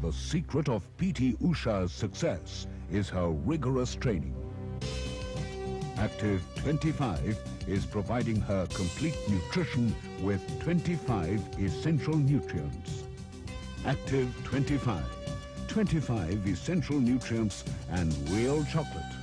The secret of PT Usha's success is her rigorous training. Active 25 is providing her complete nutrition with 25 essential nutrients. Active 25. 25 essential nutrients and real chocolate.